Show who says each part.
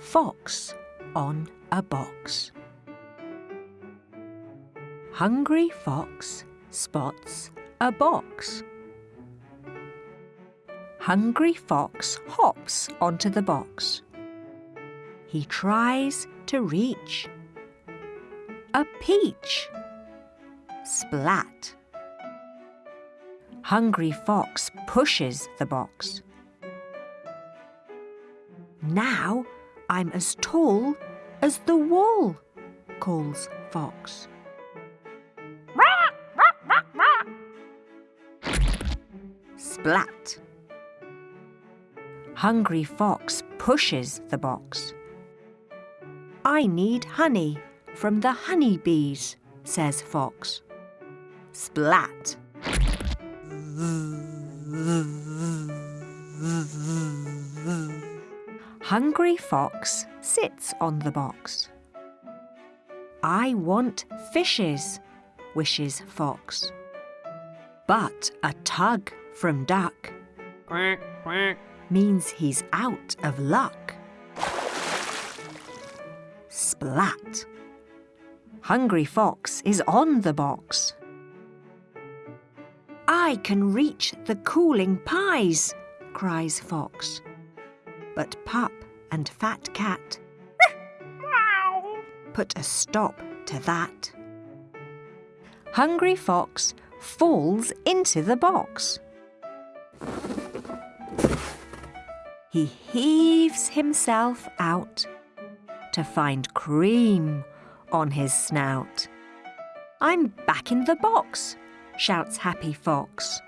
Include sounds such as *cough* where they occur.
Speaker 1: Fox on a box. Hungry Fox spots a box. Hungry Fox hops onto the box. He tries to reach a peach. Splat. Hungry Fox pushes the box. Now I'm as tall as the wall, calls Fox. Splat. Hungry Fox pushes the box. I need honey from the honey bees, says Fox. Splat. Hungry Fox sits on the box. I want fishes, wishes Fox. But a tug from Duck
Speaker 2: Quack, quack.
Speaker 1: means he's out of luck. Splat. Hungry Fox is on the box. I can reach the cooling pies, cries Fox. But Pup and Fat Cat *laughs* put a stop to that. Hungry Fox falls into the box. He heaves himself out to find cream on his snout. I'm back in the box, shouts Happy Fox.